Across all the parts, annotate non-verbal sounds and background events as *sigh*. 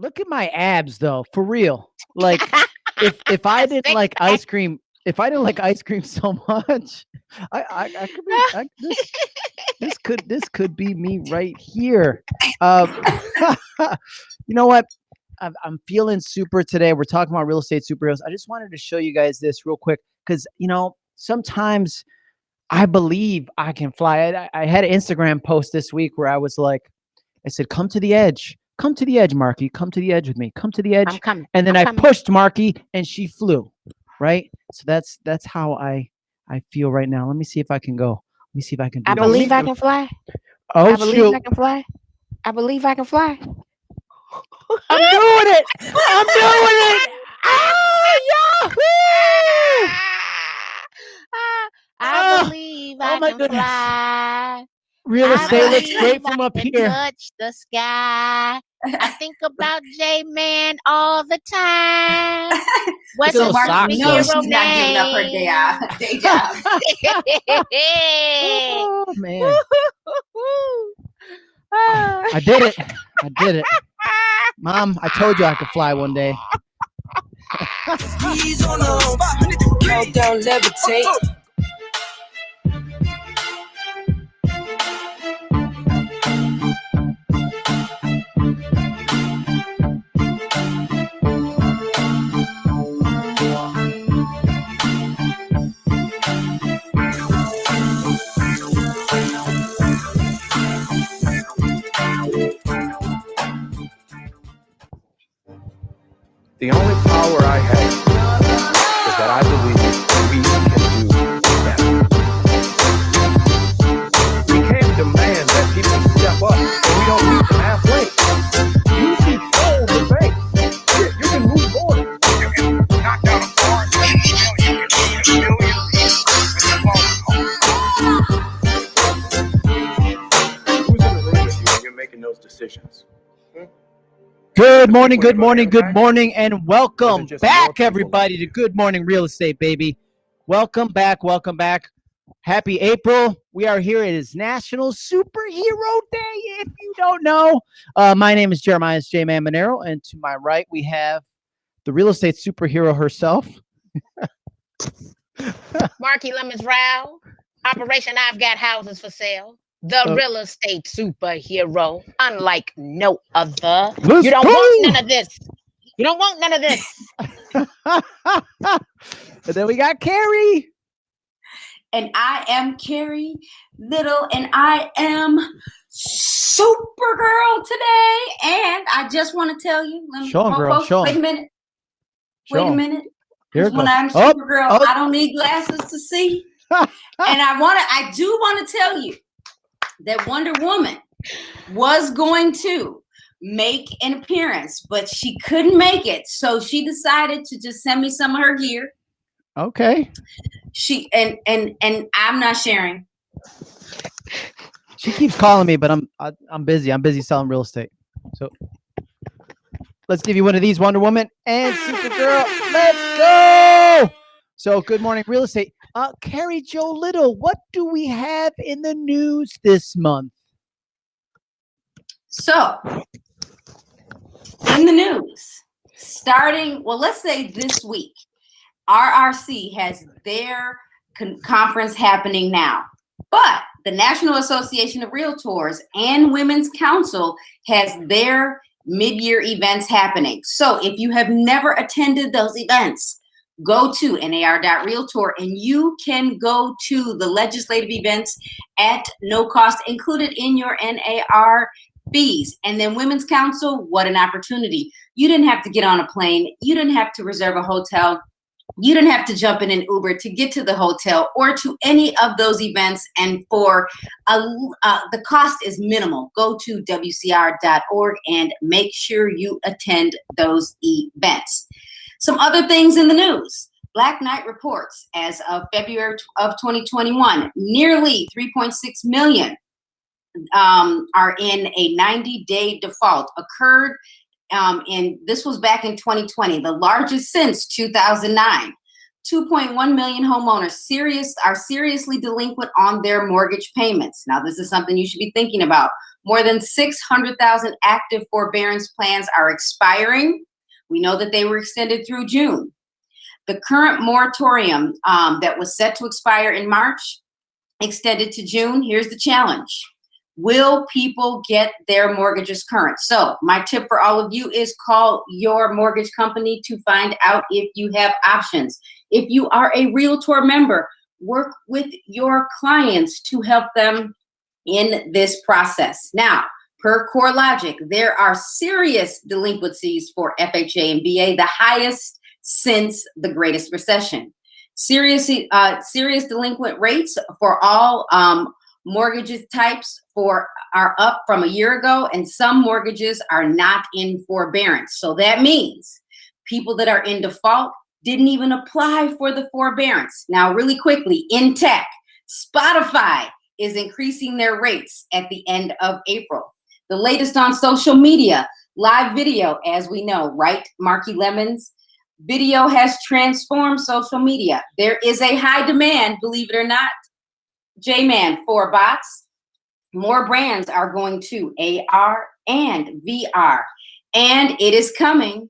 look at my abs though, for real. Like if *laughs* if I didn't like ice cream, if I didn't like ice cream *laughs* so much, I I, I could be I, this, this could this could be me right here. Um, *laughs* you know what? I'm, I'm feeling super today. We're talking about real estate superheroes. I just wanted to show you guys this real quick because you know sometimes I believe I can fly. I, I had an Instagram post this week where I was like, I said, "Come to the edge." Come to the edge, Marki. Come to the edge with me. Come to the edge. I'm coming. And then I'm I coming. pushed Marki and she flew. Right? So that's that's how I I feel right now. Let me see if I can go. Let me see if I can do I this. believe I can fly. Oh I believe shoot. I can fly. I believe I can fly. *laughs* I'm doing it. I'm doing it. Oh, *laughs* Yahoo! Ah. I Oh, believe oh I can goodness. fly. Real estate looks great from up here. Touch the sky. I think about J Man all the time. *laughs* What's those his socks, Mark, you know though. she's not giving up her day, uh, day job. *laughs* Oh man. *laughs* I did it. I did it. Mom, I told you I could fly one day. Countdown levitate. Good morning, good morning, good morning, and welcome back, everybody, to Good Morning Real Estate, baby. Welcome back, welcome back. Happy April. We are here. It is National Superhero Day, if you don't know. Uh, my name is Jeremiah J. Man Monero, and to my right, we have the real estate superhero herself. Marki Lemons Row. Operation I've Got Houses for Sale. The Oh. real estate superhero, unlike no other. You don't go! want none of this. You don't want none of this. *laughs* and then we got Carrie. and I am Carrie Little, and I am Supergirl today. And I just want to tell you, let me Show 'em, girl, show wait 'em. a minute, Show wait a 'em. minute. Here 'Cause it when. I'm Oh, Supergirl, oh. I don't need glasses to see. *laughs* and I want to, I do want to tell you that Wonder Woman was going to make an appearance, but she couldn't make it. So she decided to just send me some of her gear. Okay. She and and and I'm not sharing. She keeps calling me, but I'm I, I'm busy. I'm busy selling real estate. So let's give you one of these Wonder Woman and Supergirl. Let's go. So good morning, real estate. Uh, Carrie Jo Little, what do we have in the news this month? So, in the news, starting, well, let's say this week, RRC has their con- conference happening now. But the National Association of Realtors and Women's Council has their mid year events happening. So, if you have never attended those events, go to nar.realtor and you can go to the legislative events at no cost included in your NAR fees. And then Women's Council, what an opportunity. You didn't have to get on a plane, you didn't have to reserve a hotel. You didn't have to jump in an Uber to get to the hotel or to any of those events. And for a, uh, the cost is minimal. Go to WCR.org and make sure you attend those events. Some other things in the news. Black Knight reports as of February of 2021, nearly 3.6 million um, are in a 90 day default occurred um, and this was back in 2020 the largest since 2009 2.1 million homeowners serious are seriously delinquent on their mortgage payments. Now, this is something you should be thinking about. More than 600,000 active forbearance plans are expiring. We know that they were extended through June. The current moratorium um, that was set to expire in March extended to June. Here's the challenge. Will people get their mortgages current? So my tip for all of you is call your mortgage company to find out if you have options. If you are a Realtor member, work with your clients to help them in this process. Now, per CoreLogic, there are serious delinquencies for FHA and VA, the highest since the greatest recession. Serious, uh, serious delinquent rates for all um, mortgages types for are up from a year ago, and some mortgages are not in forbearance. So that means people that are in default didn't even apply for the forbearance. Now, really quickly, in tech, Spotify is increasing their rates at the end of April. The latest on social media, live video, as we know, right, Marki Lemons? Video has transformed social media. There is a high demand, believe it or not, J-Man for bots. More brands are going to AR and VR, and it is coming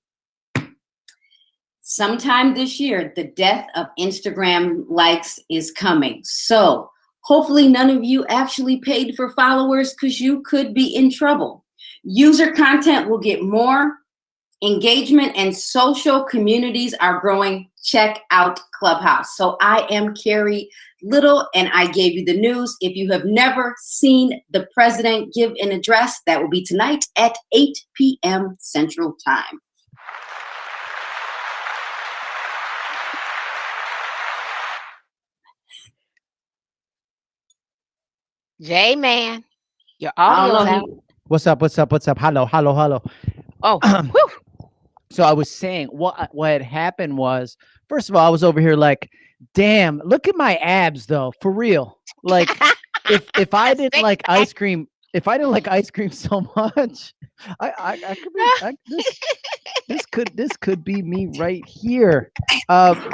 sometime this year. The death of Instagram likes is coming. So hopefully none of you actually paid for followers because you could be in trouble. User content will get more engagement and social communities are growing. Check out Clubhouse. So I am Carrie Little and I gave you the news. If you have never seen the president give an address, that will be tonight at 8 p.m. Central Time. J Man, your I don't audio's out. What's up? What's up? What's up? Hello, hello, hello. Oh, *clears throat* whew. So I was saying what what had happened was first of all, I was over here like, damn, look at my abs though, for real. Like *laughs* if if I didn't like ice cream, if I didn't like ice cream *laughs* so much, I I, I could be I, this, this could this could be me right here. Um,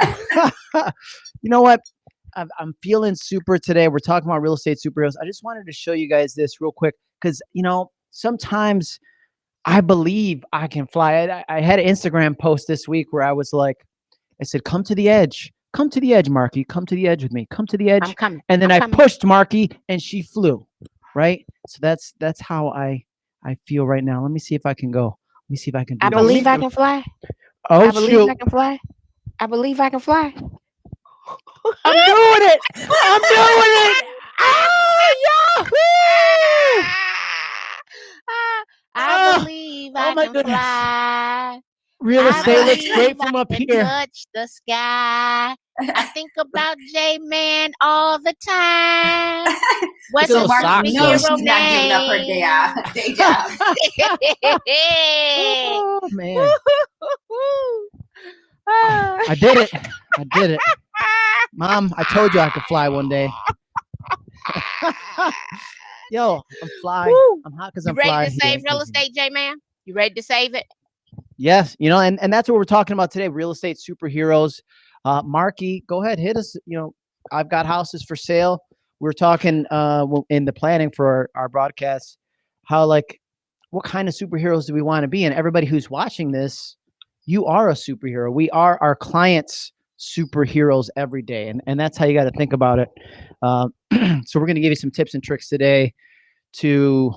*laughs* you know what? I'm, I'm feeling super today. We're talking about real estate superheroes. I just wanted to show you guys this real quick because you know sometimes I believe I can fly. I, I had an Instagram post this week where I was like, I said, "Come to the edge, come to the edge, Marki, come to the edge with me, come to the edge." I'm coming. and then I'm I coming. pushed Marki, and she flew. Right. So that's that's how I I feel right now. Let me see if I can go. Let me see if I can do I this. believe I can fly. Oh I believe shoot! I can fly. I believe I can fly. I'm doing it. I'm doing it. Oh, Yahoo! Ah, I believe oh I my can goodness. fly. Real estate looks believe great I from up can here. Touch the sky. I *laughs* think about J Man all the time. *laughs* What's So a socks, Mark, you know though. she's not giving up her day, uh, day job. *laughs* Oh man. I did it. I did it. Mom, I told you I could fly one day. *laughs* Yo, I'm fly. Woo. I'm hot because I'm ready fly. to save real estate, J Man? You ready to save it? Yes, you know, and, and that's what we're talking about today, real estate superheroes. Uh Marki, go ahead, hit us. You know, I've got houses for sale. We're talking uh in the planning for our, our broadcast, how like what kind of superheroes do we want to be? And everybody who's watching this, you are a superhero. We are our clients superheroes every day. And and that's how you got to think about it. Um, *clears throat* so we're gonna give you some tips and tricks today to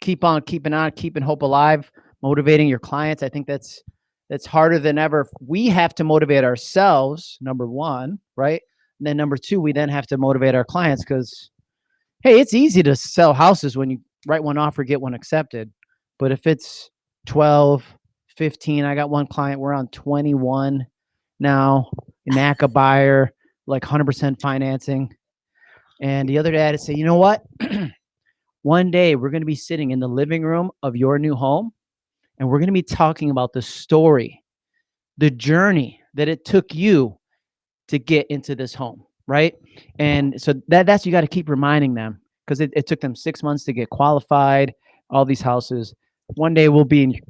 keep on keeping on, keeping hope alive motivating your clients. I think that's that's harder than ever. We have to motivate ourselves, number one, right? And then number two, we then have to motivate our clients because hey, it's easy to sell houses when you write one offer, get one accepted. But if it's 12, 15, I got one client, we're on 21 now, NACA buyer, like 100% financing. And the other day I had to say, you know what? *clears throat* one day we're going to be sitting in the living room of your new home and we're going to be talking about the story, the journey that it took you to get into this home, right? And so that that's you got to keep reminding them because it, it took them six months to get qualified, all these houses. One day we'll be in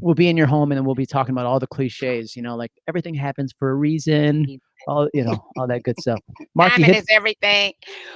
we'll be in your home and then we'll be talking about all the cliches, you know, like everything happens for a reason, all you know, all that good stuff. Marki, Timing is everything.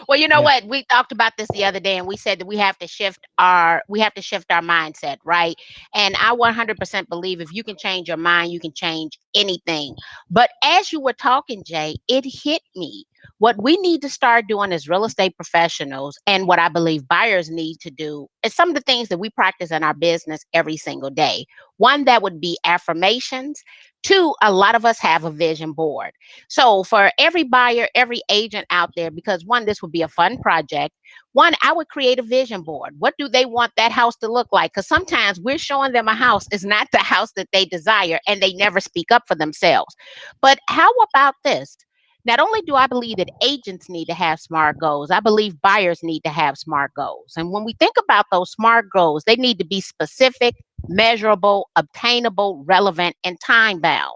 Well, you know Yeah. what? We talked about this the other day, and we said that we have to shift our we have to shift our mindset, right? And I 100% believe if you can change your mind, you can change anything. But as you were talking, Jay, it hit me. What we need to start doing as real estate professionals, and what I believe buyers need to do, is some of the things that we practice in our business every single day. One that would be affirmations. Two, a lot of us have a vision board. So for every buyer, every agent out there, because one, this would be a fun project. One, I would create a vision board. What do they want that house to look like? Because sometimes we're showing them a house is not the *laughs* house that they desire, and they never speak up for themselves. But how about this? Not only do I believe that agents need to have SMART goals, I believe buyers need to have SMART goals. And when we think about those SMART goals, they need to be specific, measurable, obtainable, relevant, and time bound.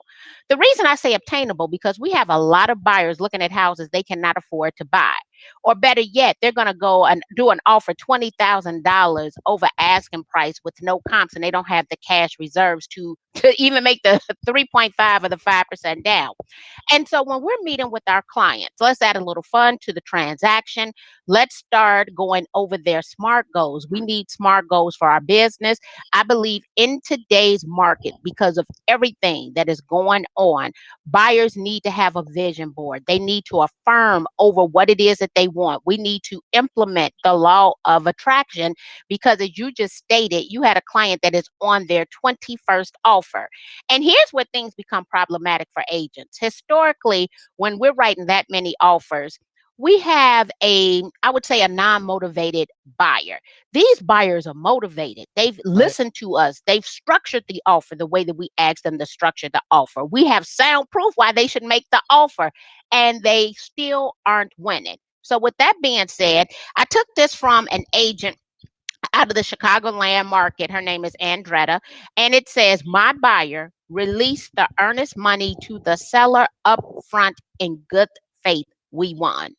The reason I say obtainable because we have a lot of buyers looking at houses they cannot afford to buy. Or better yet, they're going to go and do an offer $20,000 over asking price with no comps and they don't have the cash reserves to, *laughs* to even make the *laughs* 3.5 or the 5% down. And so when we're meeting with our clients, let's add a little fun to the transaction. Let's start going over their SMART goals. We need SMART goals for our business. I believe in today's market, because of everything that is going on, buyers need to have a vision board. They need to affirm over what it is that they want. We need to implement the law of attraction because, as you just stated, you had a client that is on their 21st offer. And here's where things become problematic for agents. Historically, when we're writing that many offers, we have a, I would say, a non motivated buyer. These buyers are motivated. They've listened to us. They've structured the offer the way that we asked them to structure the offer. We have sound proof why they should make the offer, and they still aren't winning. So, with that being said, I took this from an agent out of the Chicago land market. Her name is Andretta, and it says, My buyer released the earnest money to the seller up front in good faith. We won.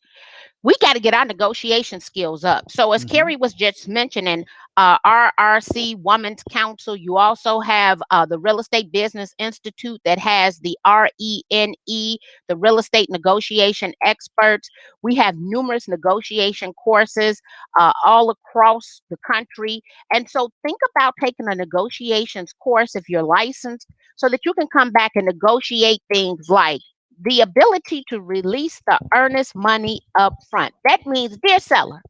We got to get our negotiation skills up. So, as Mhm. Carrie was just mentioning, uh, RRC Women's Council, you also have uh, the Real Estate Business Institute that has the RENE, the Real Estate Negotiation Experts. We have numerous negotiation courses uh, all across the country. And so think about taking a negotiations course if you're licensed so that you can come back and negotiate things like the ability to release the earnest money up front. That means, dear seller,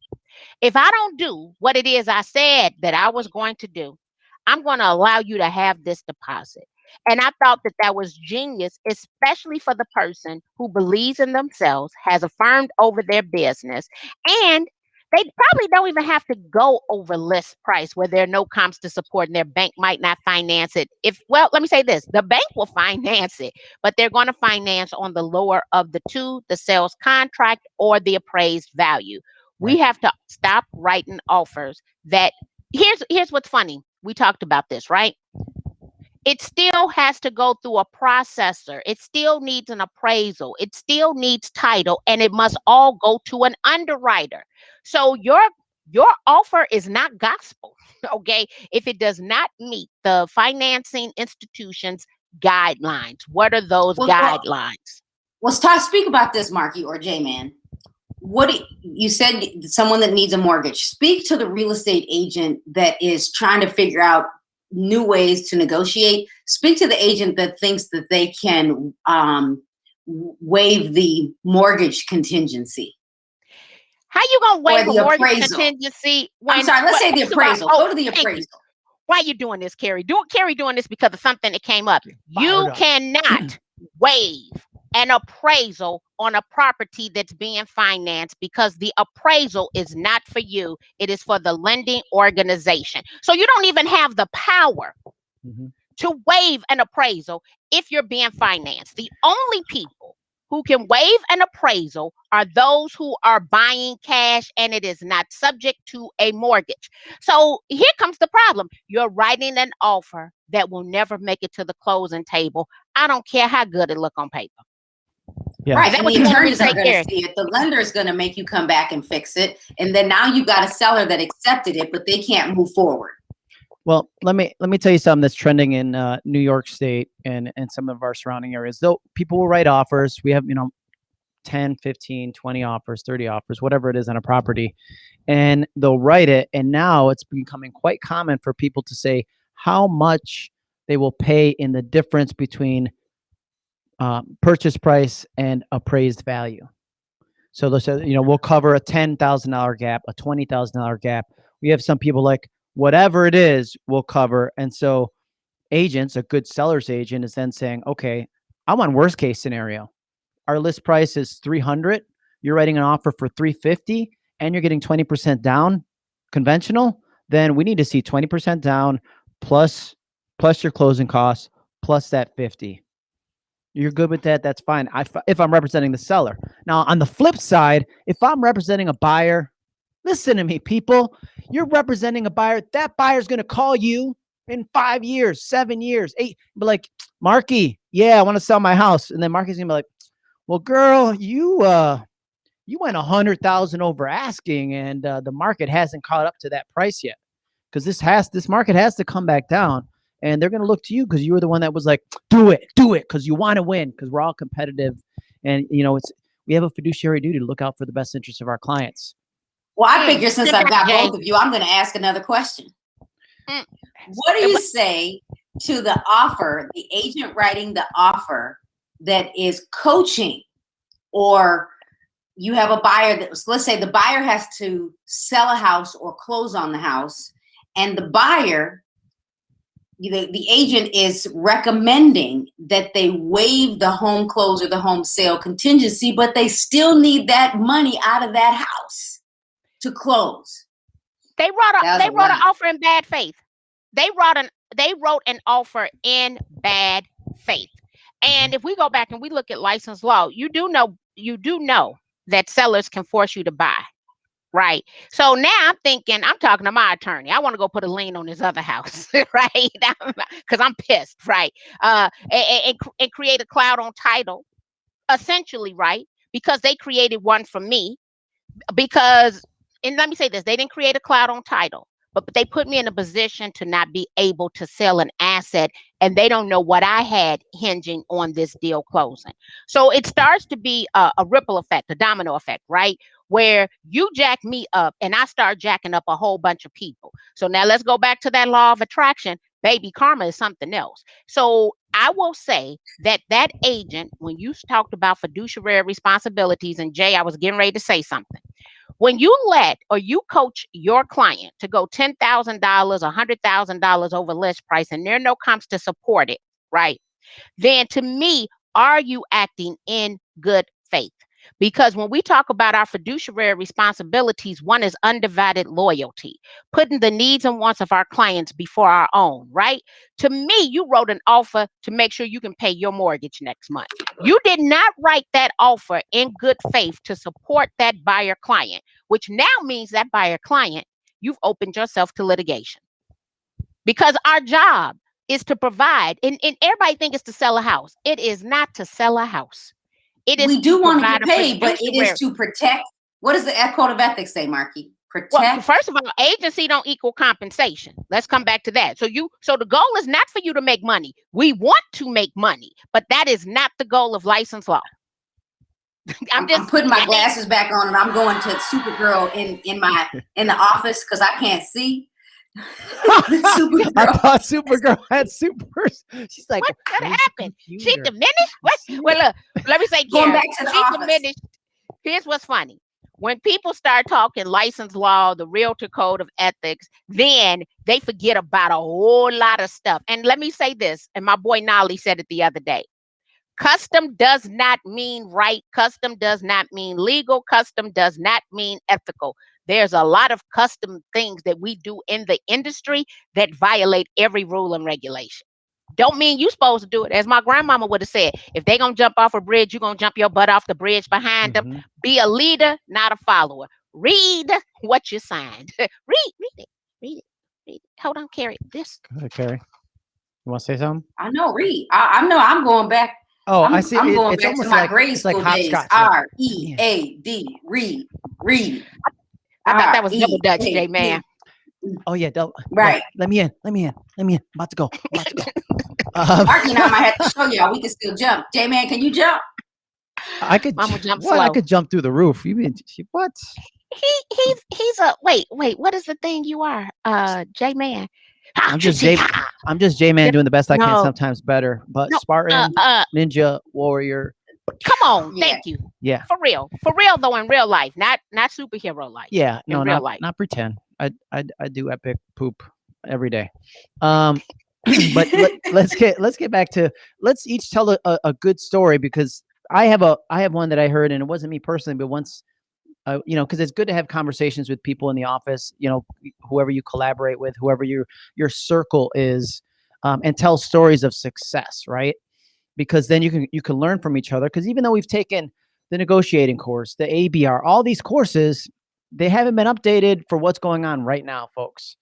if I don't do what it is I said that I was going to do, I'm going to allow you to have this deposit. And I thought that that was genius, especially for the person who believes in themselves, has affirmed over their business, and they probably don't even have to go over list price where there are no comps to support and their bank might not finance it. If, well, let me say this the bank will finance it, but they're going to finance on the lower of the two the sales contract or the appraised value. We have to stop writing offers that here's here's what's funny. We talked about this, right? It still has to go through a processor. It still needs an appraisal. It still needs title and it must all go to an underwriter. So your your offer is not gospel, *laughs* okay? If it does not meet the financing institution's guidelines. What are those Well, well, guidelines? Let's talk. Speak about this, Marki or J Man. What you said? Someone that needs a mortgage. Speak to the real estate agent that is trying to figure out new ways to negotiate. Speak to the agent that thinks that they can um, waive the mortgage contingency. How you gonna waive the a mortgage appraisal. contingency? I'm sorry. Let's say the first of all- appraisal. oh, Go to the thank you. appraisal. Why you doing this, Carrie? Do Carrie doing this because of something that came up. You up. cannot *clears throat* waive an appraisal on a property that's being financed because the appraisal is not for you. It is for the lending organization. So you don't even have the power Mhm. to waive an appraisal if you're being financed. The only people who can waive an appraisal are those who are buying cash and it is not subject to a mortgage. So here comes the problem. You're writing an offer that will never make it to the closing table. I don't care how good it look on paper. Yeah. Right. that And the you want attorneys are take going to see it. The lender is going to make you come back and fix it. And then now you've got a seller that accepted it, but they can't move forward. Well, let me let me tell you something that's trending in uh, New York State and and some of our surrounding areas. Though people will write offers, we have you know 10, 15, 20 offers, 30 offers, whatever it is on a property, and they'll write it. And now it's becoming quite common for people to say how much they will pay in the difference between um, purchase price and appraised value. So they'll say, you know, we'll cover a ten thousand dollar gap, a twenty thousand dollar gap. We have some people like whatever it is, we'll cover. And so agents, a good seller's agent, is then saying, okay, I'm on worst case scenario. Our list price is three hundred. You're writing an offer for three fifty, and you're getting twenty percent down, conventional. Then we need to see twenty percent down plus plus your closing costs plus that fifty you're good with that that's fine I, if i'm representing the seller now on the flip side if i'm representing a buyer listen to me people. You're representing a buyer. That buyer's going to call you in five years seven years eight be like marki yeah i want to sell my house. And then marki's going to be like well girl you uh you went a hundred thousand over asking and uh, the market hasn't caught up to that price yet. Because this has this market has to come back down and they're going to look to you because you were the one that was like, do it, do it, because you want to win, because we're all competitive, and you know it's we have a fiduciary duty to look out for the best interests of our clients. Well, I Mm, figure since I've got both of you, I'm going to ask another question. Mm. What do you say to the offer, the agent writing the offer that is coaching, or you have a buyer that was, let's say the buyer has to sell a house or close on the house, and the buyer, the, the agent is recommending that they waive the home close or the home sale contingency, but they still need that money out of that house to close. They wrote a they wrote an offer in bad faith. They wrote an they wrote an offer in bad faith. And if we go back and we look at license law, you do know you do know that sellers can force you to buy. Right. So now I'm thinking, I'm talking to my attorney. I want to go put a lien on this other house, *laughs* right? *laughs* Because I'm pissed, right? Uh, and, and, and create a cloud on title, essentially, right? Because they created one for me. Because, and let me say this, they didn't create a cloud on title, but but they put me in a position to not be able to sell an asset, and they don't know what I had hinging on this deal closing. So it starts to be a, a ripple effect, a domino effect, right? where you jack me up and I start jacking up a whole bunch of people. So now let's go back to that law of attraction. Baby karma is something else. So I will say that that agent, when you talked about fiduciary responsibilities, and Jay, I was getting ready to say something. When you let or you coach your client to go $10,000, $100,000 over list price, and there are no comps to support it, right? Then to me, are you acting in good faith? Because when we talk about our fiduciary responsibilities, one is undivided loyalty, putting the needs and wants of our clients before our own, right? To me, you wrote an offer to make sure you can pay your mortgage next month. You did not write that offer in good faith to support that buyer client, which now means that buyer client, you've opened yourself to litigation. Because our job is to provide, and, and everybody think it's to sell a house. It is not to sell a house. It is we do to want to get paid, but it is to protect. What does the code of ethics say, Marki? Protect. Well, first of all, agency don't equal compensation. Let's come back to that. So you, so the goal is not for you to make money. We want to make money, but that is not the goal of license law. *laughs* I'm I'm, just I'm putting my glasses back on and I'm going to Supergirl in in my in the office because I can't see. *laughs* the I thought Supergirl had super. She's like, What? What "Where's the happened? She diminished. What? Well, look. Let me say, Going back to the she office. diminished. Here's what's funny. When people start talking license law, the realtor code of ethics, then they forget about a whole lot of stuff. And let me say this, and my boy Nolly said it the other day. Custom does not mean right. Custom does not mean legal. Custom does not mean ethical. There's a lot of custom things that we do in the industry that violate every rule and regulation. Don't mean you supposed to do it. As my grandmama would have said, if they gonna jump off a bridge, you're gonna jump your butt off the bridge behind them. Mhm. Be a leader, not a follower. Read what you signed. *laughs* read, read it, read it, read it. Hold on, Carrie. This Go ahead, Carrie. You want to say something? I know, read. I, I know. I'm going back. Oh, I'm, I see. I'm it- going it's back to my like grade it's like school days. R E A D. Read. Read. I thought that was double E Dutch, A J D. man. Oh yeah, don't, Right. Let me in. Let me in. Let me in. I'm about to go. I'm *laughs* about to go. *laughs* Um, Marki and I might have to *laughs* show y'all. We can still jump. J man, can you jump? I could Mama jump what? I could jump through the roof. You mean what? He he's he's a wait wait. What is the thing you are? Uh, J man. I'm just J- I'm just J man doing the best I can, sometimes better. But No, Uh, Spartan, uh, Ninja, Warrior. Come on. Yeah. Thank you. Yeah. For real. For real though. In real life, not not superhero life. Yeah, in no, real not, life. not pretend. I, I I do epic poop every day. Um, *clears throat* but let, let's get let's get back to let's each tell a, a, a good story because I have a I have one that I heard and it wasn't me personally, but once. Uh, you know, because it's good to have conversations with people in the office. You know, whoever you collaborate with, whoever your your circle is, um, and tell stories of success, right? Because then you can you can learn from each other. Because even though we've taken the negotiating course, the ABR, all these courses, they haven't been updated for what's going on right now, folks.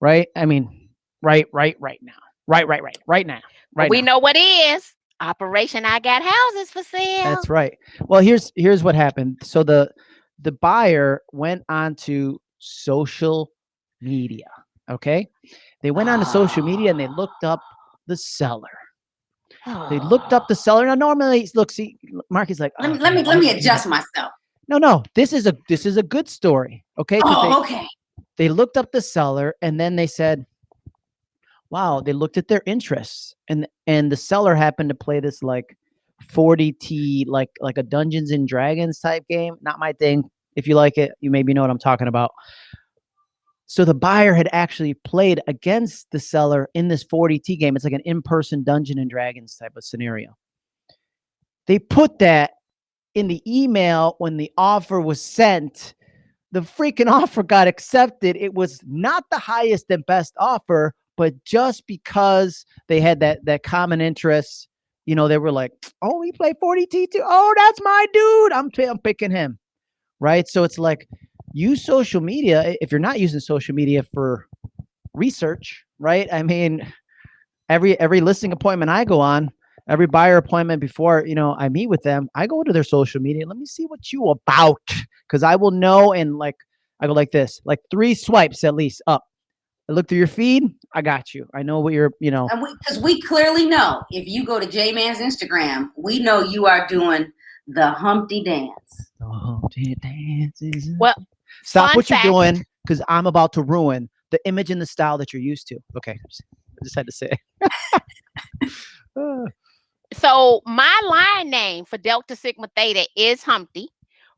Right? I mean, right, right, right now. Right, right, right, right now. Right. we now. know what is. Operation I got houses for sale. That's right. Well, here's here's what happened. So the the buyer went on to social media. Okay. They went on to social media and they looked up the seller. They looked up the seller. Now, normally, look, see, Mark is like, Let me "Oh, let me let me adjust myself. No, no, this is a this is a good story. Okay. 'Cause they- Oh, okay. they looked up the seller and then they said wow they looked at their interests and and the seller happened to play this like 40K like like a dungeons and dragons type game not my thing if you like it you maybe know what i'm talking about so the buyer had actually played against the seller in this 40K game it's like an in-person dungeon and dragons type of scenario they put that in the email when the offer was sent the freaking *laughs* offer got accepted. It was not the highest and best offer, but just because they had that that common interest, you know, they were like, "Oh, we play 40K too. Oh, that's my dude. I'm I'm picking him." Right? So it's like use social media if you're not using social media for research, right? I mean, every every listing appointment I go on, every buyer appointment before, you know, I meet with them, I go to their social media. Let me see what you about because I will know and like I go like this, like three swipes at least up. I look through your feed. I got you. I know what you're, you know. And we because we clearly know if you go to J Man's Instagram, we know you are doing the Humpty dance. Oh, it dances. Well, stop fun what fact- you're doing because I'm about to ruin the image and the style that you're used to. Okay, just- I just had to say. *laughs* So my line name for Delta Sigma Theta is Humpty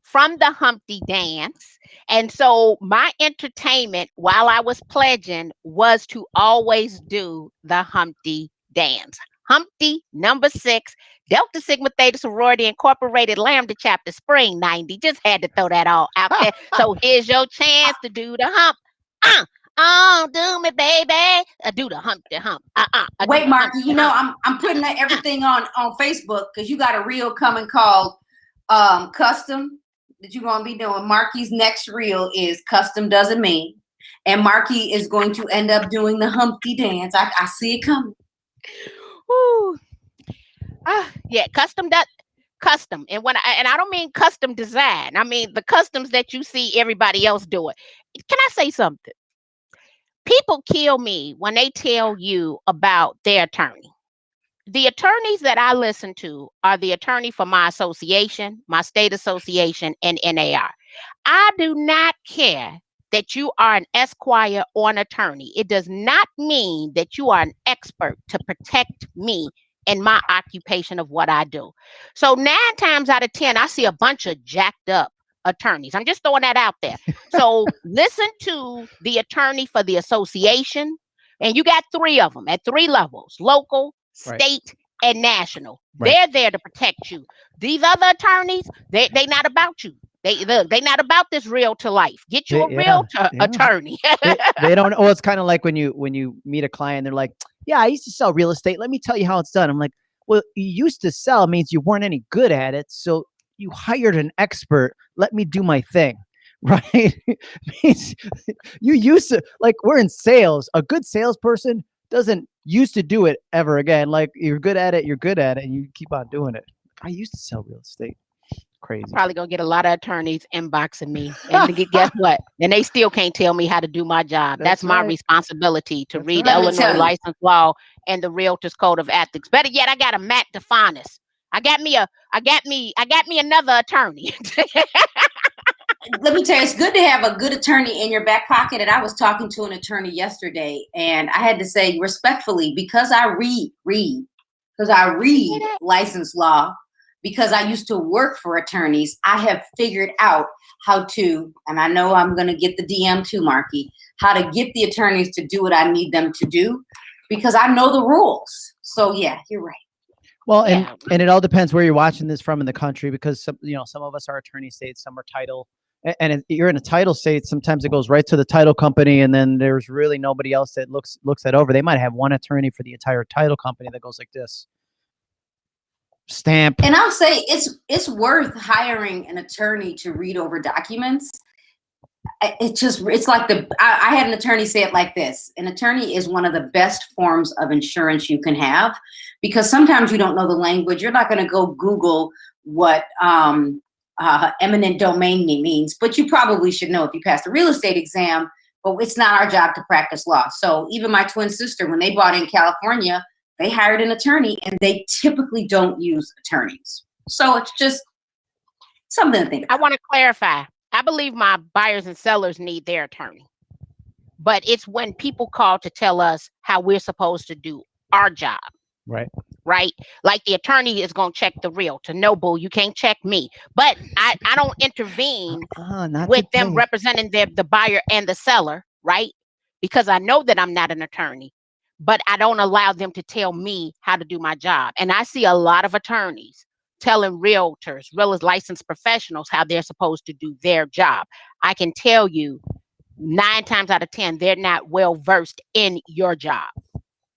from the Humpty Dance. And so my entertainment while I was pledging was to always do the Humpty Dance. Humpty number six, Delta Sigma Theta Sorority Incorporated Lambda Chapter Spring 90. Just had to throw that all out there. *laughs* So here's your chance to do the hump. Uh, oh, do me, baby. Uh, do the hump, the hump. Uh, uh, uh, Wait, the Marki, you know hump. I'm I'm putting *laughs* everything on on Facebook because you got a reel coming called um custom that you're gonna be doing. Marki's next reel is custom doesn't mean, and Marki is going to end up doing the Humpty dance. I, I see it coming. Woo. Ah, yeah, custom that custom. And when I and I don't mean custom design, I mean the customs that you see everybody else doing. Can I say something? People kill me when they tell you about their attorney. The attorneys that I listen to are the attorney for my association, my state association, and NAR. I do not care that you are an esquire or an attorney. It does not mean that you are an expert to protect me in my occupation of what I do. So nine times out of 10, I see a bunch of jacked up attorneys. I'm just throwing that out there. So *laughs* listen to the attorney for the association, and you got three of them at three levels local, Right. state, and national. Right. They're there to protect you. These other attorneys, they they not about you. They look, they not about this real to life. Get you a Yeah, real yeah, attorney. they, they *laughs* don't. Well, it's kind of like when you when you meet a client, they're like, "Yeah, I used to sell real estate. Let me tell you how it's done." I'm like, "Well, you used to sell means you weren't any good at it, so you hired an expert. Let me do my thing." *laughs* Right? *laughs* you used to like we're in sales. A good salesperson doesn't used to do it ever again. Like you're good at it, you're good at it, and you keep on doing it. I used to sell real estate. Crazy. Probably gonna get a lot of attorneys inboxing me, and guess *laughs* what? And they still can't tell me how to do my job. That's, That's my right. responsibility to That's read right. Let me tell Illinois license law and the Realtors Code of Ethics. Better yet, I got a Matt DeFanis. I got me a, I got me, I got me another attorney. let me tell you, it's good to have a good attorney in your back pocket. And I was talking to an attorney yesterday, and I had to say respectfully, because I read, read, because I read license law, because I used to work for attorneys, I have figured out how to, and I know I'm going to get the DM too, Marki, how to get the attorneys to do what I need them to do, because I know the rules. So yeah, you're right. Well, and Yeah. and it all depends where you're watching this from in the country because some you know some of us are attorney states, some are title, and if you're in a title state. Sometimes it goes right to the title company, and then there's really nobody else that looks looks that over. They might have one attorney for the entire title company that goes like this. Stamp. And I'll say it's it's worth hiring an attorney to read over documents. It just it's like the I, I had an attorney say it like this: an attorney is one of the best forms of insurance you can have because sometimes you don't know the language. You're not going to go Google what um, uh, eminent domain means, but you probably should know if you passed a real estate exam. But it's not our job to practice law. So even my twin sister, when they bought in California, they hired an attorney and they typically don't use attorneys. So it's just something to think I want to clarify. I believe my buyers and sellers need their attorney. But it's when people call to tell us how we're supposed to do our job, Right. right? Like the attorney is going to check the realtor. No, boo, you can't check me. But I, I don't intervene uh-uh, not with them today. representing the, the buyer and the seller, right? Because I know that I'm not an attorney, but I don't allow them to tell me how to do my job. And I see a lot of attorneys telling realtors, real licensed professionals, how they're supposed to do their job. I can tell you nine times out of 10, they're not well versed in your job.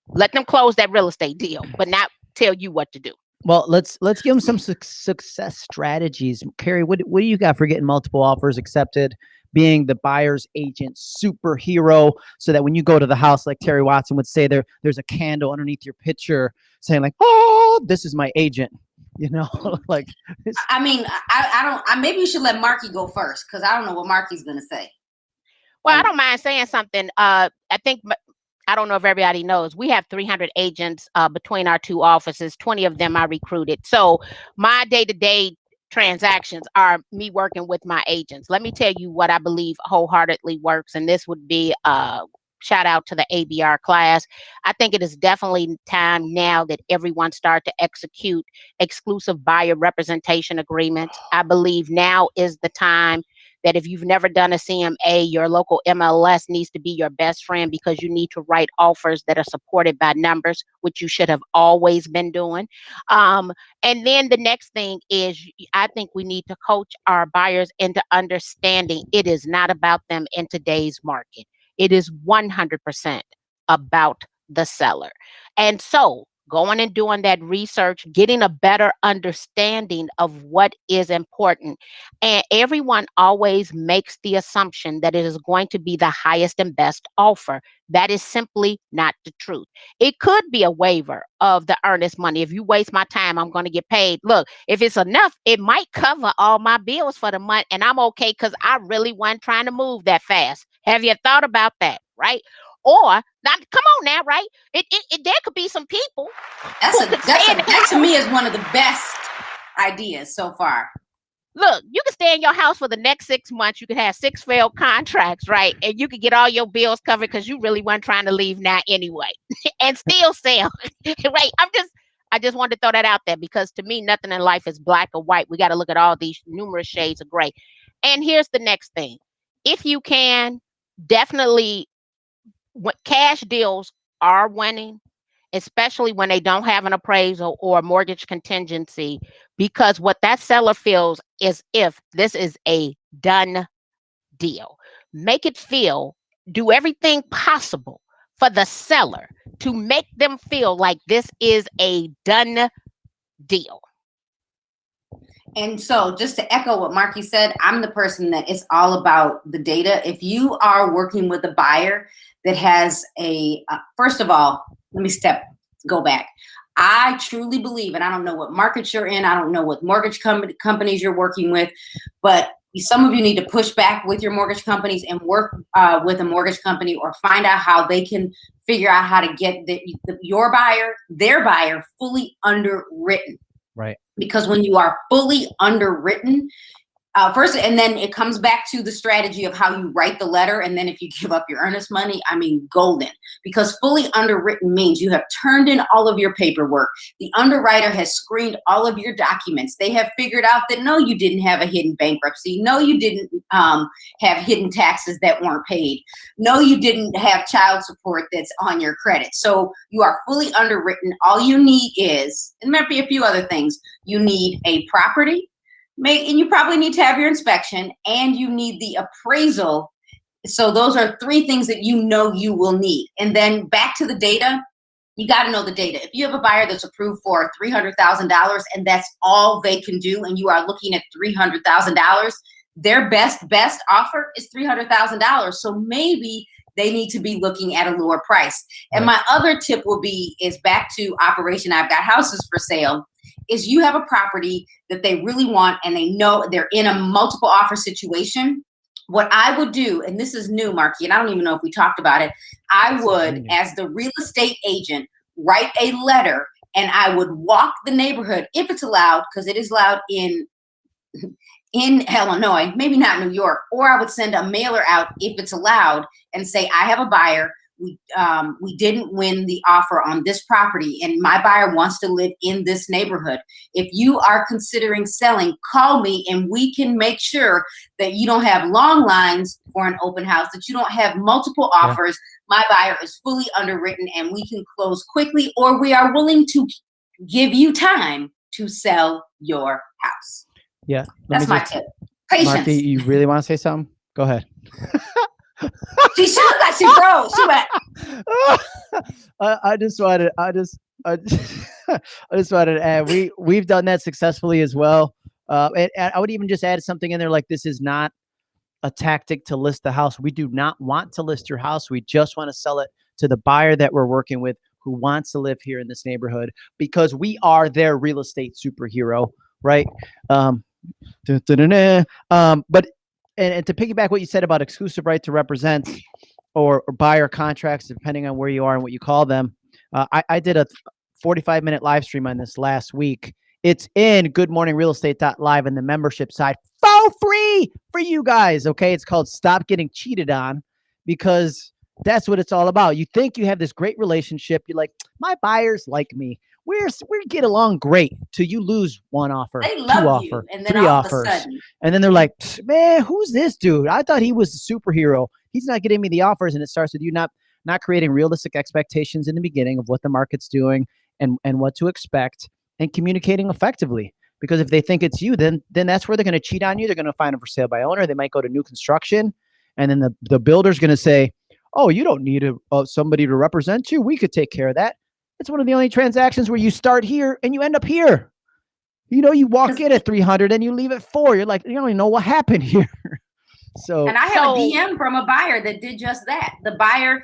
Let them close that real estate deal, but not tell you what to do. Well, let's let's give them some suc success strategies. Carrie, what what do you got for getting multiple offers accepted? Being the buyer's agent superhero, so that when you go to the house, like Terry Watson would say, there there's a candle underneath your picture saying like, "Oh, this is my agent." *laughs* You know, *laughs* like it's, I mean, I, I don't. I maybe you should let Marki go first because I don't know what Marki's gonna say. Well, I don't mind saying something. Uh, I think I don't know if everybody knows. We have 300 agents uh, between our two offices. 20 of them I recruited. So my day-to-day transactions are me working with my agents. Let me tell you what I believe wholeheartedly works, and this would be uh, shout out to the ABR class. I think it is definitely time now that everyone start to execute exclusive buyer representation agreements. I believe now is the time that if you've never done a CMA, your local MLS needs to be your best friend because you need to write offers that are supported by numbers, which you should have always been doing. Um, and then the next thing is, I think we need to coach our buyers into understanding it is not about them in today's market. It is 100% about the seller. And so, going and doing that research, getting a better understanding of what is important and everyone always makes the assumption that it is going to be the highest and best offer. That is simply not the truth. It could be a waiver of the earnest money. If you waste my time, I'm going to get paid. Look, if it's enough, it might cover all my bills for the month, and I'm okay because I really wasn't trying to move that fast. Have you thought about that? Right? Or now, come on now, right? It, it, it there could be some people That's a that's a that to me is one of the best ideas so far. look, you can stay in your house for the next six months. You can have six failed contracts, right? And you can get all your bills covered because you really weren't trying to leave now anyway, *laughs* and still sell, *laughs* right? I'm just, I just wanted to throw that out there because to me, nothing in life is black or white. We got to look at all these numerous shades of gray. And here's the next thing: if you can, definitely, what cash deals are winning. Especially when they don't have an appraisal or a mortgage contingency, because what that seller feels is if this is a done deal. Make it feel, do everything possible for the seller to make them feel like this is a done deal. And so, just to echo what Marki said, I'm the person that it's all about the data. If you are working with a buyer that has a, uh, first of all, let me step, go back. I truly believe, and I don't know what markets you're in, I don't know what mortgage com- companies you're working with, but some of you need to push back with your mortgage companies and work uh, with a mortgage company or find out how they can figure out how to get the, the, your buyer, their buyer, fully underwritten. Right. Because when you are fully underwritten, uh, first, and then it comes back to the strategy of how you write the letter. And then if you *laughs* give up your earnest money, I mean, golden. Because fully underwritten means you have turned in all of your paperwork. The underwriter has screened all of your documents. They have figured out that no, you didn't have a hidden bankruptcy. No, you didn't um, have hidden taxes that weren't paid. No, you didn't have child support that's on your credit. So you are fully underwritten. All you need is, and there might be a few other things, you need a property make and you probably need to have your inspection and you need the appraisal. So those are three things that you know you will need. And then back to the data you got to know the data. If you have a buyer that's approved for $300000 and that's all they can do and you are looking at $300000 their best best offer is $300000 so maybe they need to be looking at a lower price. And my other tip will be is back to operation i've got houses for sale is you have a property that they really want and they know they're in a multiple offer situation. What I would do, and this is new, Marki, and I don't even know if we talked about it, I would, as the real estate agent, write a letter and I would walk the neighborhood if it's allowed, because it is allowed in in Illinois, maybe not New York, or I would send a mailer out if it's allowed and say, I have a buyer. We um, we didn't win the offer on this property and my buyer wants to live in this neighborhood. If you are considering selling call me and we can make sure that you don't have long lines for an open house that you don't have multiple offers. Yeah. my buyer is fully underwritten and we can close quickly or we are willing to give you time to sell your house. Yeah that's my tip. Patience. Marki, you really want to say something? Go ahead *laughs* she shook like she froze. She went. *laughs* I, I just wanted. I just. I just, *laughs* I just wanted to add. We we've done that successfully as well. Uh, and, and I would even just add something in there like this is not a tactic to list the house. We do not want to list your house. We just want to sell it to the buyer that we're working with who wants to live here in this neighborhood because we are their real estate superhero, right? Um, um, but and, and to piggyback what you said about exclusive right to represent or, or buyer contracts, depending on where you are and what you call them, uh, I, I did a 45 minute live stream on this last week. It's in Good Morning Real Estate Live in the membership side for free for you guys. Okay. It's called Stop Getting Cheated On because that's what it's all about. You think you have this great relationship. You're like, my buyers like me we're we get along great till you lose one offer, two offer, and then three offers, and then they're like, man, who's this dude? I thought he was a superhero. He's not getting me the offers, and it starts with you not not creating realistic expectations in the beginning of what the market's doing and and what to expect, and communicating effectively. Because if they think it's you, then then that's where they're going to cheat on you. They're going to find a for sale by owner. They might go to new construction, and then the the builder's going to say, "Oh, you don't need a, uh, somebody to represent you. We could take care of that." It's one of the only transactions where you start here and you end up here. You know, you walk in at 300 and you leave at four. You're like, you don't even know what happened *laughs* here. so, and I have so, a DM from a buyer that did just that. The buyer,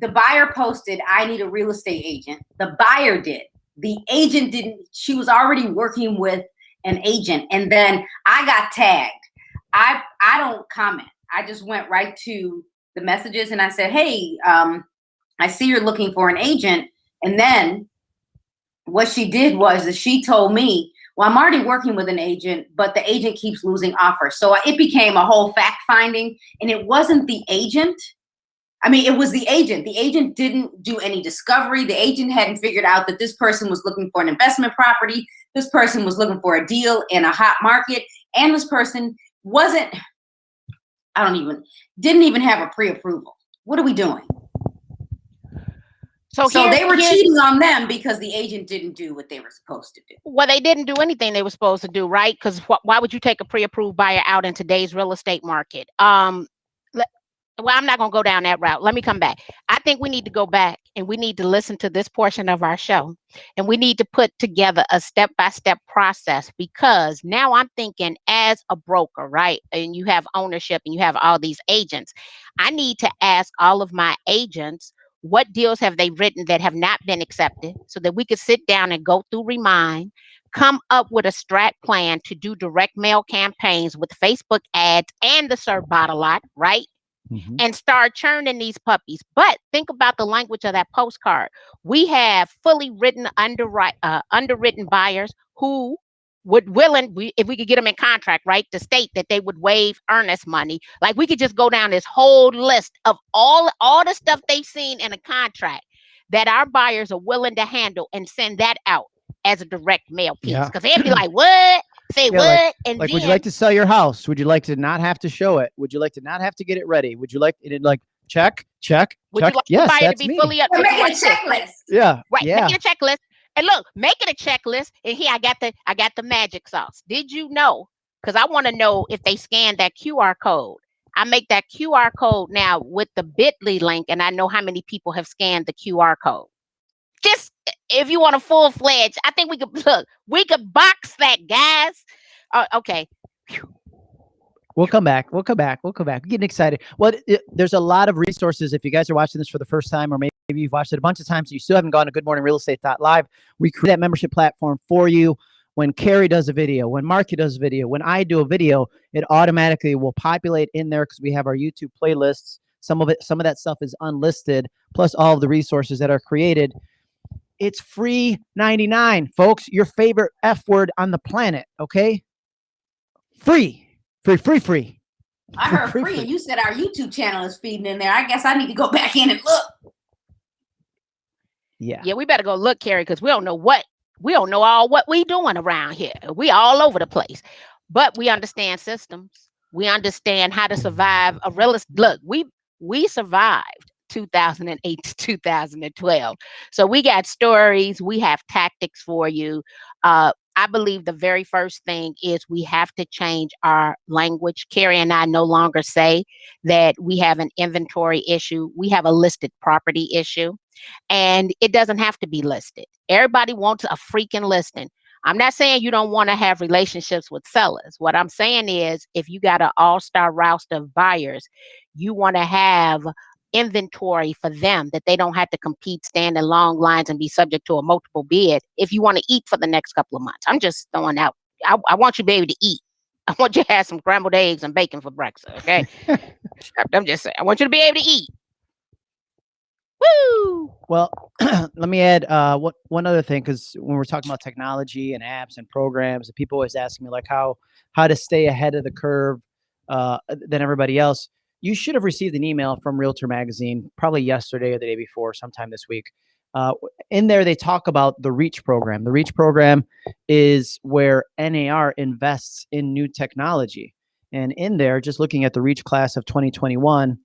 the buyer posted, I need a real estate agent. The buyer did. The agent didn't, she was already working with an agent. And then I got tagged. I I don't comment. I just went right to the messages and I said, Hey, um, I see you're looking for an agent. And then what she did was that she told me, well, I'm already working with an agent, but the agent keeps losing offers. So it became a whole fact finding, and it wasn't the agent. I mean, it was the agent. The agent didn't do any discovery. The agent hadn't figured out that this person was looking for an investment property. This person was looking for a deal in a hot market. And this person wasn't, I don't even, didn't even have a pre approval. What are we doing? So, so they were cheating on them because the agent didn't do what they were supposed to do. Well, they didn't do anything they were supposed to do, right? Because wh- why would you take a pre-approved buyer out in today's real estate market? Um, well, I'm not going to go down that route. Let me come back. I think we need to go back and we need to listen to this portion of our show, and we need to put together a step-by-step process because now I'm thinking as a broker, right? And you have ownership and you have all these agents. I need to ask all of my agents what deals have they written that have not been accepted so that we could sit down and go through Remine, come up with a strat plan to do direct mail campaigns with Facebook ads and the Serve Bottle Lot, right? Mhm. and start churning these puppies. But think about the language of that postcard. We have fully written underwrite uh, underwritten buyers who would willing we, if we could get them in contract right to state that they would waive earnest money like we could just go down this whole list of all all the stuff they've seen in a contract that our buyers are willing to handle and send that out as a direct mail piece Yeah. because they'd be like what say Yeah, what like- and Like, then would you like to sell your house? Would you like to not have to show it? Would you like to not have to get it ready? Would you like it like check, check, would check? you like yes, the buyer to that's be me. fully up We're would making a checklist. yeah, Right, yeah. make it a checklist. And look, make it a checklist. And here I got the I got the magic sauce. Did you know? Because I want to know if they scan that QR code. I make that QR code now with the Bitly link, and I know how many people have scanned the QR code. Just if you want a full fledged, I think we could *laughs* look. We could box that, guys. Uh, okay, We'll come back. We'll come back. We'll come back. We're getting excited. Well, it, there's a lot of resources. If you guys are watching this for the first time, or maybe you've watched it a bunch of times, and you still haven't gone to Good Morning Real Estate Live, we create that membership platform for you. When Carrie does a video, when Marki does a video, when I do a video, it automatically will populate in there because we have our YouTube playlists. Some of it, some of that stuff is unlisted, plus all of the resources that are created. It's free 99, folks. Your favorite F word on the planet. Okay, free, free, free, free. I heard free, free, free. and you said our YouTube channel is feeding in there. I guess I need to go *laughs* back in and look. Yeah. yeah, we better go look, Carrie, because we don't know what we don't know all what we doing around here. We all over the place, but we understand systems. We understand how to survive a realist. Look, we we survived 2008 to 2012, so we got stories. We have tactics for you. Uh, I believe the very first thing is we have to change our language. Carrie and I no longer say that we have an inventory issue. We have a listed property issue and it doesn't have to be listed. Everybody wants a freaking listing. I'm not saying you don't want to have relationships with sellers. What I'm saying is if you got an all-star roster of buyers, you want to have inventory for them that they don't have to compete, stand in long lines and be subject to a multiple bid if you want to eat for the next couple of months. I'm just throwing out I, I want you baby to eat. I want you to have some scrambled eggs and bacon for breakfast. Okay. *laughs* I'm just saying, I want you to be able to eat. Woo! Well, *clears throat* let me add uh, what one other thing because when we're talking about technology and apps and programs, and people always ask me like how how to stay ahead of the curve uh, than everybody else. You should have received an email from Realtor Magazine probably yesterday or the day before, sometime this week. Uh, in there, they talk about the REACH program. The REACH program is where NAR invests in new technology, and in there, just looking at the REACH class of 2021,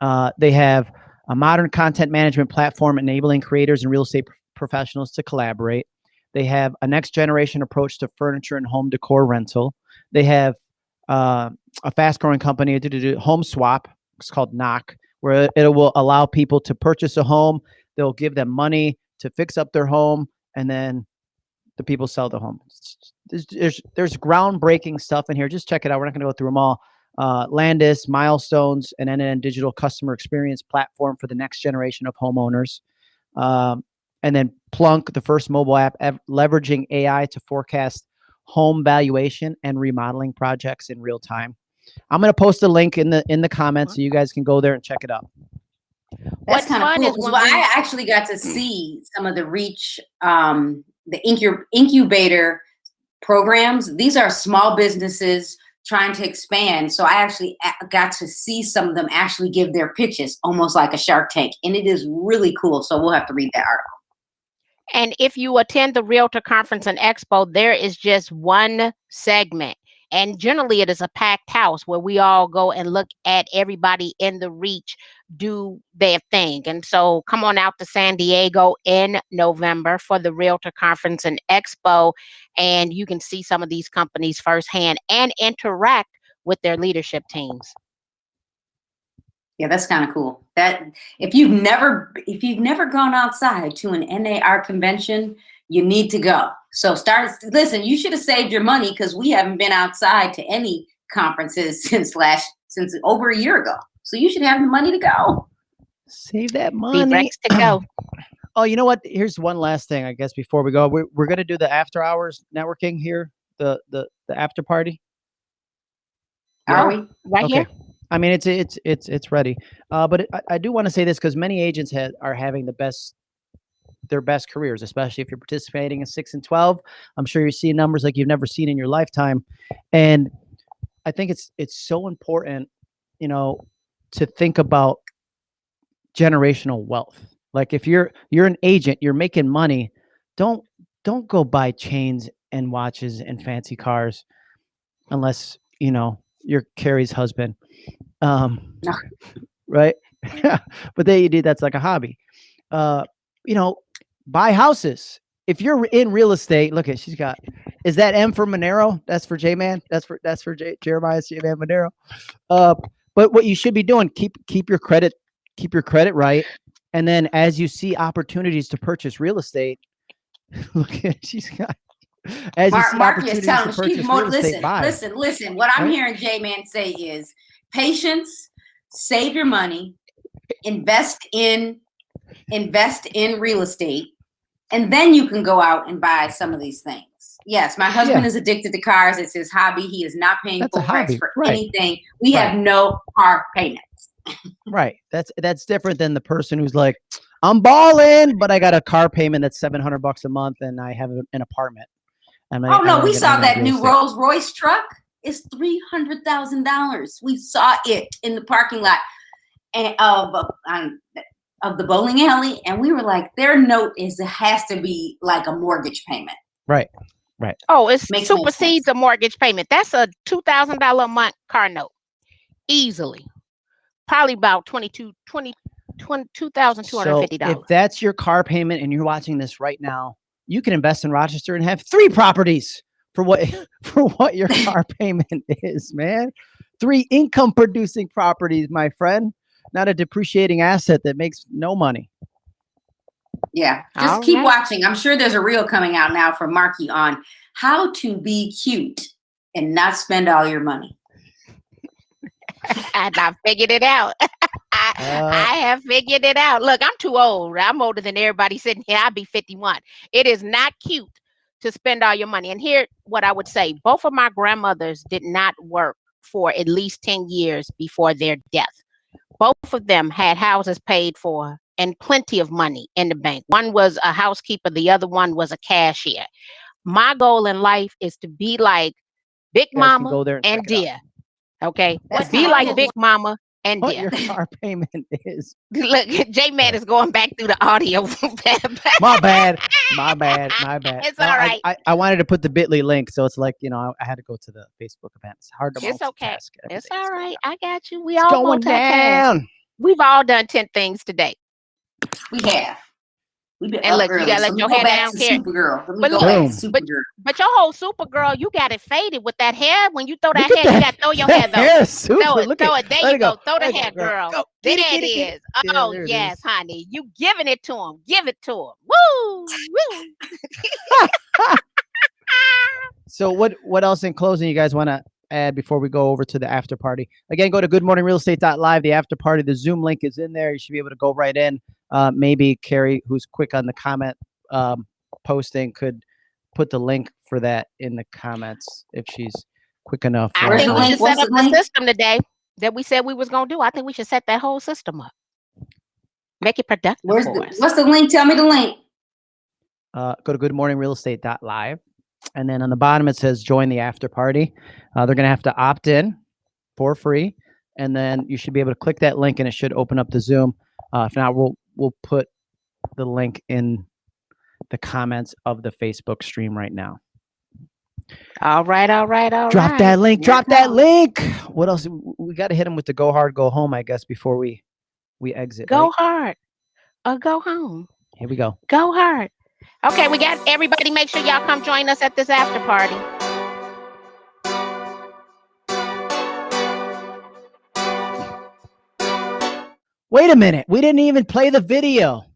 uh, they have a modern content management platform enabling creators and real estate professionals to collaborate. They have a next generation approach to furniture and home decor rental. They have uh, a fast growing company, Home Swap, it's called Knock, where it will allow people to purchase a home. They'll give them money to fix up their home, and then the people sell the home. There's, there's, there's groundbreaking stuff in here. Just check it out. We're not going to go through them all uh, Landis, Milestones, an end-to-end digital customer experience platform for the next generation of homeowners. Um, and then Plunk, the first mobile app ev- leveraging AI to forecast home valuation and remodeling projects in real time. I'm going to post a link in the in the comments so you guys can go there and check it out. That's kind of cool. is 'cause well, we- I actually got to see some of the reach, um, the incub- incubator programs. These are small businesses trying to expand. So I actually got to see some of them actually give their pitches, almost like a Shark Tank, and it is really cool. So we'll have to read that article. And if you attend the Realtor Conference and Expo, there is just one segment. And generally, it is a packed house where we all go and look at everybody in the reach do their thing. And so, come on out to San Diego in November for the Realtor Conference and Expo, and you can see some of these companies firsthand and interact with their leadership teams. Yeah, that's kind of cool. That if you've never if you've never gone outside to an NAR convention, you need to go. So start listen, you should have saved your money because we haven't been outside to any conferences *laughs* since last since over a year ago. So you should have the money to go. Save that Be money. Rex to go. *clears throat* Oh, you know what? Here's one last thing, I guess, before we go. We're, we're gonna do the after hours networking here, the the the after party. Are we? Right here. I mean, it's it's it's it's ready. Uh, but it, I, I do want to say this because many agents had are having the best their best careers, especially if you're participating in six and twelve. I'm sure you're seeing numbers like you've never seen in your lifetime, and I think it's it's so important, you know, to think about generational wealth. Like if you're you're an agent, you're making money, don't don't go buy chains and watches and fancy cars unless, you know, you're Carrie's husband. Um No. right? *laughs* but then you do that's like a hobby. Uh, you know, buy houses. If you're in real estate, look at she's got is that M for Monero? That's for J Man. That's for that's for J, Jeremiah J Man Monero. Uh, but what you should be doing keep keep your credit keep your credit right, and then as you see opportunities to purchase real estate, *laughs* look at she's got as Mark, see Mark is telling to us, keep purchase more, listen, buy. listen, listen. What I'm Right? hearing J Man say is patience, save your money, invest in invest in real estate, and then you can go out and buy some of these things. Yes, my husband is addicted to cars. It's his hobby. He is not paying full price for right. anything. We Right. have no car payments. Right. That's that's different than the person who's like, I'm balling, but I got a car payment that's seven hundred bucks a month, and I have an apartment. And Oh I no, don't we saw that new. Rolls Royce truck. It's three hundred thousand dollars. We saw it in the parking lot and of um, of the bowling alley, and we were like, their note is it has to be like a mortgage payment. Right. Right oh, it Makes no supersedes a mortgage payment. That's a two thousand dollar a month car note, easily. Probably about 22, 20, 20 $2,250. So if that's your car payment and you're watching this right now, you can invest in Rochester and have three properties for what *laughs* for what your *laughs* car payment is, man. Three income producing properties, my friend, not a depreciating asset that makes no money. Yeah, just All keep right. watching. I'm sure there's a reel coming out now from Marki on how to be cute and not spend all your money. *laughs* and I figured it out. *laughs* I, Uh, I have figured it out. Look, I'm too old. I'm older than everybody sitting here. I'll be 51. It is not cute to spend all your money. And here, what I would say both of my grandmothers did not work for at least 10 years before their death. Both of them had houses paid for and plenty of money in the bank. One was a housekeeper, the other one was a cashier. My goal in life is to be like Big you guys can Mama go there and and check it out. Dear. Okay. To That's be like Big Mama and What your *laughs* car payment is. Look, J Man is going back through the audio. *laughs* My bad. My bad. My bad. It's all I- right. I, I, wanted to put the Bitly link, so it's like you know I, I had to go to the Facebook event. It's hard to. It's okay. it's all right. I got you. We It's all going down. We've all done 10 things today. We have. We've been And up look, you gotta let so your go hair back down, to Carrie. Supergirl. Let me But go look- back to Boom. But- But your whole super girl, you got it faded with that hair. When you throw that Look hair, at you got to throw your *laughs* hair though. hair super. Throw it, Look throw it. There you it go. Throw the hair, go, girl. Go. There Get it, oh, it get it, get Yeah, Oh, yes, is. honey. You giving it to him. Give it to him. Woo! Woo! *laughs* So what what else in closing you guys want to add before we go over to the after party? Again, go to goodmorningrealestate.live. The after party, the Zoom link is in there. You should be able to go right in. Uh, maybe Carrie, who's quick on the comment um, posting, could put the link for that in the comments if she's quick enough. I Where's think the we link? should set up the the system today that we said we was gonna do. I think we should set that whole system up. Make it productive Where's for the, us. what's the link? Tell me the link. uh, go to goodmorningrealestate.live. And then on the bottom, it says join the after party. Uh, they're going to have to opt in for free. And then you should be able to click that link and it should open up the Zoom. Uh, if not, we'll, we'll put the link in the comments of the Facebook stream right now. All right, all right, all right. drop that link. Drop that link. What else? We got to hit them with the go hard, go home, I guess, before we, we exit. Go right? hard or go home. Here we go. Go hard. Okay, we got everybody. Make sure y'all come join us at this after party. Wait a minute. We didn't even play the video.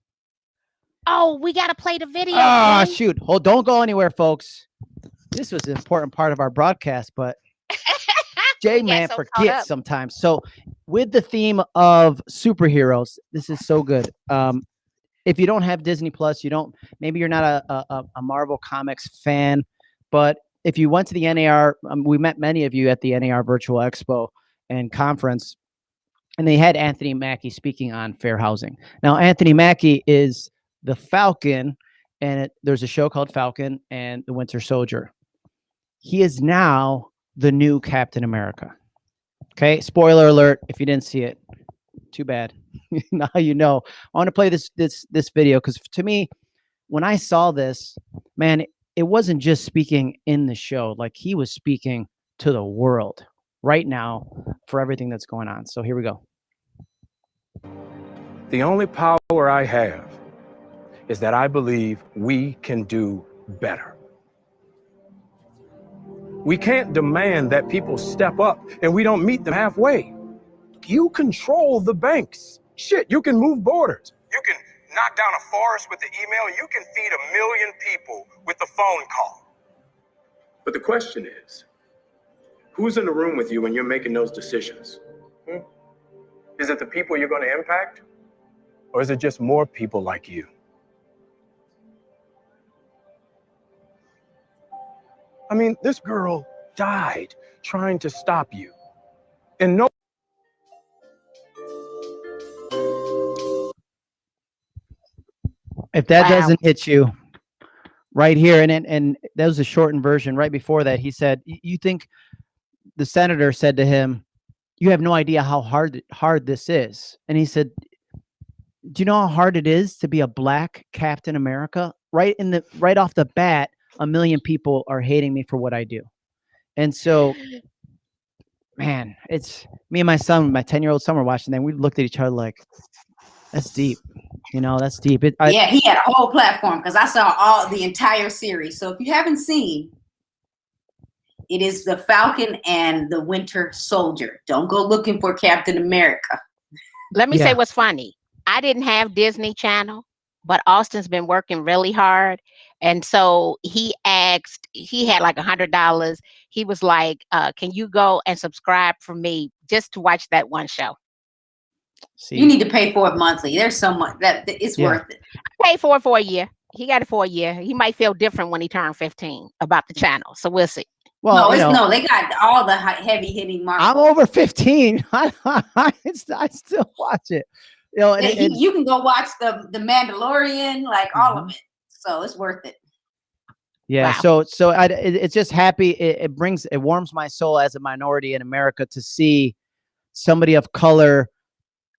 Oh, we gotta play the video. Ah, Jay. shoot. Hold, don't go anywhere, folks. This was an important part of our broadcast, but *laughs* J Man so forgets sometimes. So with the theme of superheroes, this is so good. Um, if you don't have Disney Plus, you don't. Maybe you're not a a, a- a Marvel Comics fan, but if you went to the NAR, um, we met many of you at the NAR Virtual Expo and conference, and they had Anthony Mackie speaking on fair housing. Now, Anthony Mackie is the Falcon, and it, there's a show called Falcon and the Winter Soldier. He is now the new Captain America. Okay, spoiler alert if you didn't see it. Too bad. *laughs* now you know. I want to play this this this video because to me, when I saw this, man, it wasn't just speaking in the show. Like he was speaking to the world right now for everything that's going on. So here we go. The only power I have is that I believe we can do better. We can't demand that people step up and we don't meet them halfway. You control the banks. Shit, you can move borders. You can knock down a forest with the email. You can feed a million people with the phone call. But the question is, who's in the room with you when you're making those decisions? Hmm? Is it the people you're going to impact? Or is it just more people like you? I mean, this girl died trying to stop you. And no If that Wow. doesn't hit you right here, and and, and that was a shortened version. Right before that, he said, "You think?" The senator said to him, "You have no idea how hard hard this is." And he said, "Do you know how hard it is to be a black Captain America?" Right in the right off the bat, a million people are hating me for what I do, and so. Man, it's me and my son, my ten-year-old son, were watching. Then we looked at each other like, "That's deep," you know. That's deep. It, I, yeah, he had a whole platform because I saw all the entire series. So if you haven't seen, it is the Falcon and the Winter Soldier. Don't go looking for Captain America. Let me Yeah. say what's funny. I didn't have Disney Channel, but Austin's been working really hard. And so he asked, he had like a hundred dollars. He was like, uh, can you go and subscribe for me just to watch that one show? see, You need to pay for it monthly. There's so much that that it's Yeah. worth it. Pay for it for a year. He got it for a year. He might feel different when he turned 15 about the channel. So we'll see. Well, no, you it's know, no, they got all the heavy hitting marks. I'm over 15. *laughs* I, I, I still watch it. You know, and, you, and- you can go watch the the Mandalorian, like all Mm-hmm. of it. So it's worth it. yeah. Wow. So, so I, it, it's just happy. It, it brings, it warms my soul as a minority in America to see somebody of color,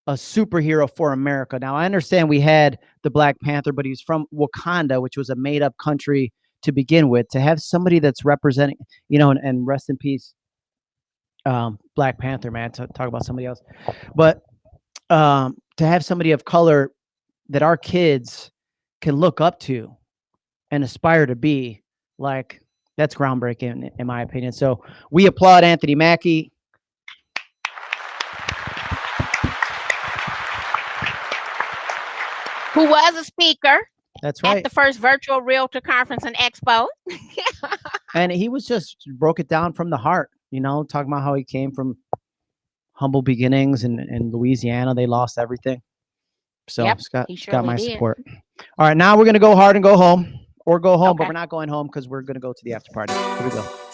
a superhero for America. Now, I understand we had the Black Panther, but he's from Wakanda, which was a made up country to begin with. To have somebody that's representing, you know, and, and rest in peace, um, Black Panther, man, to talk about somebody else. But um, to have somebody of color that our kids can look up to and aspire to be, like that's groundbreaking in my opinion. So we applaud Anthony Mackie. Who was a speaker That's at right. the first virtual realtor conference and expo. *laughs* and he was just broke it down from the heart, you know, talking about how he came from humble beginnings in, in Louisiana. They lost everything. So Yep, he it's got my did. support. All right, now we're gonna go hard and go home. Or go home, but we're not going home because we're gonna go to the after party. Here we. Go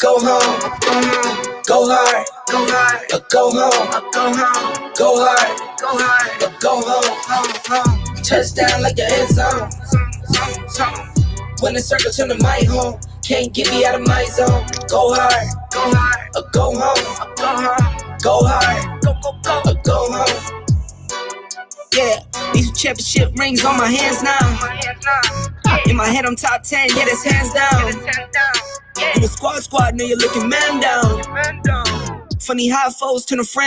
go home. Go hard, go hard, go home. Go home. Go hard, go hard, go home. Touchdown like the end zone. When the circle turn to my home, can't get me out of my zone. Go hard, go hard, go home. Go home. Go hard, go go go, go home. Yeah, these championship rings on my hands now. In my head, I'm top 10, yeah, that's hands down. In a squad squad, know you're looking man down. Funny how foes turn to friends.